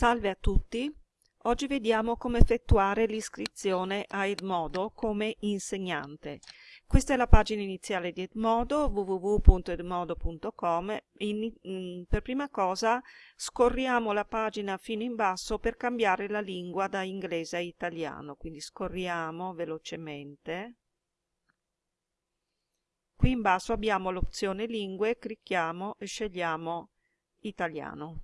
Salve a tutti, oggi vediamo come effettuare l'iscrizione a Edmodo come insegnante. Questa è la pagina iniziale di Edmodo, www.edmodo.com. Per prima cosa scorriamo la pagina fino in basso per cambiare la lingua da inglese a italiano, quindi scorriamo velocemente. Qui in basso abbiamo l'opzione lingue, clicchiamo e scegliamo italiano.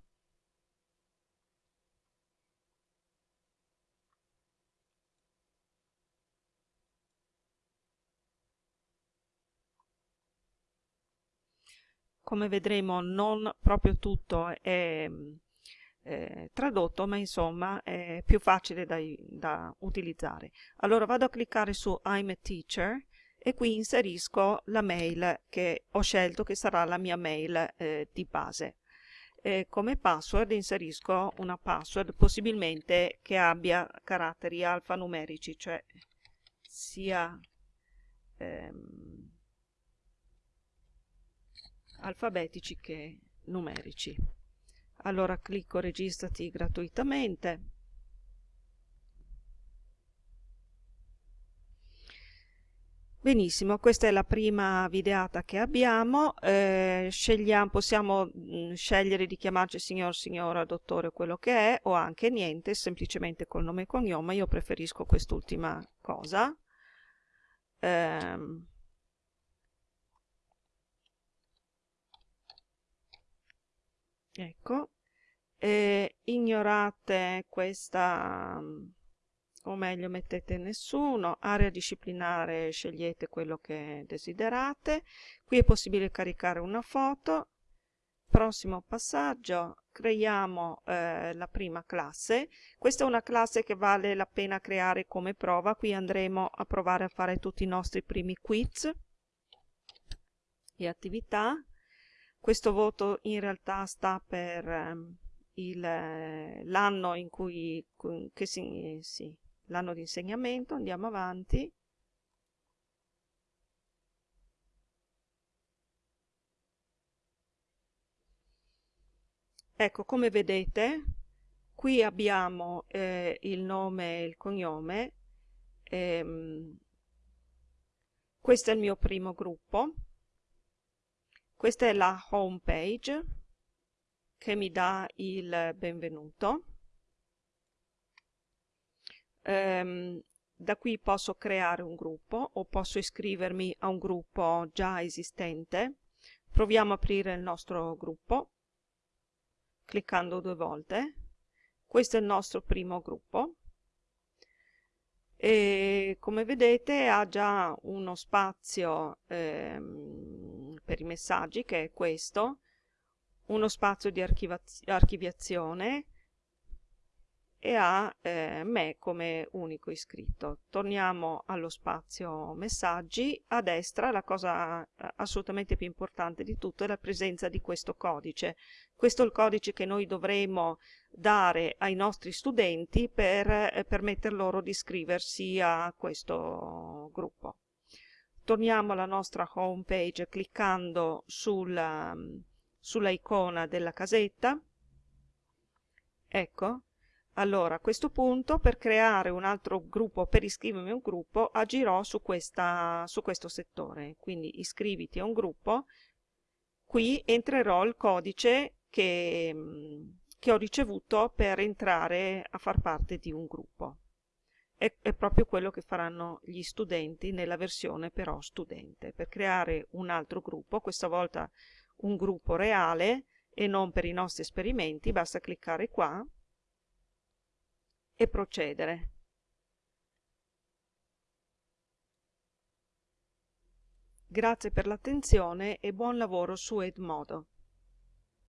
Come vedremo non proprio tutto è eh, tradotto ma insomma è più facile da, da, utilizzare. Allora vado a cliccare su I'm a teacher e qui inserisco la mail che ho scelto che sarà la mia mail eh, di base. E come password inserisco una password possibilmente che abbia caratteri alfanumerici cioè sia ehm, alfabetici che numerici. Allora clicco registrati gratuitamente. Benissimo, questa è la prima videata che abbiamo, eh, possiamo mh, mm, scegliere di chiamarci signor, signora, dottore, quello che è, o anche niente, semplicemente col nome e cognome, io preferisco quest'ultima cosa. Eh, ecco. E ignorate questa o meglio mettete nessuno area disciplinare scegliete quello che desiderate. Qui è possibile caricare una foto. Prossimo passaggio. Creiamo eh, la prima classe. Questa è una classe che vale la pena creare come prova. Qui andremo a provare a fare tutti i nostri primi quiz e attività questo voto in realtà sta per ehm, l'anno in cui che si, sì, l'anno di insegnamento, andiamo avanti. Ecco, come vedete, qui abbiamo eh, il nome e il cognome, ehm, questo è il mio primo gruppo, questa è la home page che mi dà il benvenuto. Um, da qui posso creare un gruppo o posso iscrivermi a un gruppo già esistente. Proviamo a aprire il nostro gruppo cliccando due volte. Questo è il nostro primo gruppo e come vedete ha già uno spazio ehm, per i messaggi che è questo, uno spazio di archiviazione e ha eh, me come unico iscritto. Torniamo allo spazio messaggi, a destra la cosa eh, assolutamente più importante di tutto è la presenza di questo codice. Questo è il codice che noi dovremo dare ai nostri studenti per eh, permettere loro di iscriversi a questo gruppo torniamo alla nostra home page cliccando sulla, sulla della casetta. Ecco. Allora a questo punto per creare un altro gruppo per iscrivermi a un gruppo agirò su, questa, su questo settore. Quindi iscriviti a un gruppo. Qui entrerò il codice che, che ho ricevuto per entrare a far parte di un gruppo è, è, proprio quello che faranno gli studenti nella versione però studente, per creare un altro gruppo, questa volta un gruppo reale e non per i nostri esperimenti, basta cliccare qua e procedere. Grazie per l'attenzione e buon lavoro su Edmodo.